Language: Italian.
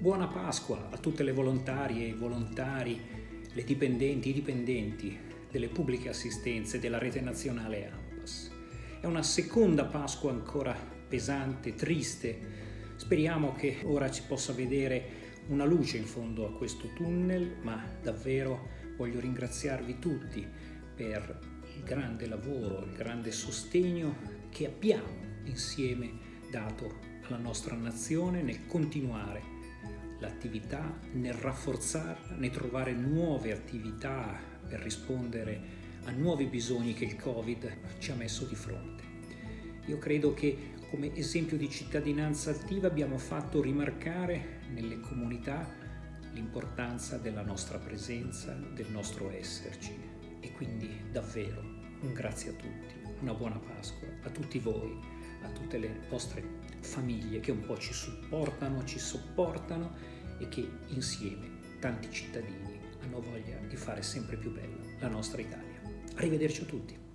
Buona Pasqua a tutte le volontarie e i volontari, le dipendenti i dipendenti delle pubbliche assistenze della rete nazionale AMPAS. È una seconda Pasqua ancora pesante, triste. Speriamo che ora ci possa vedere una luce in fondo a questo tunnel, ma davvero voglio ringraziarvi tutti per il grande lavoro, il grande sostegno che abbiamo insieme dato alla nostra nazione nel continuare l'attività, nel rafforzarla, nel trovare nuove attività per rispondere a nuovi bisogni che il Covid ci ha messo di fronte. Io credo che come esempio di cittadinanza attiva abbiamo fatto rimarcare nelle comunità l'importanza della nostra presenza, del nostro esserci e quindi davvero un grazie a tutti, una buona Pasqua a tutti voi, a tutte le vostre famiglie che un po' ci supportano, ci sopportano e che insieme tanti cittadini hanno voglia di fare sempre più bella la nostra Italia. Arrivederci a tutti.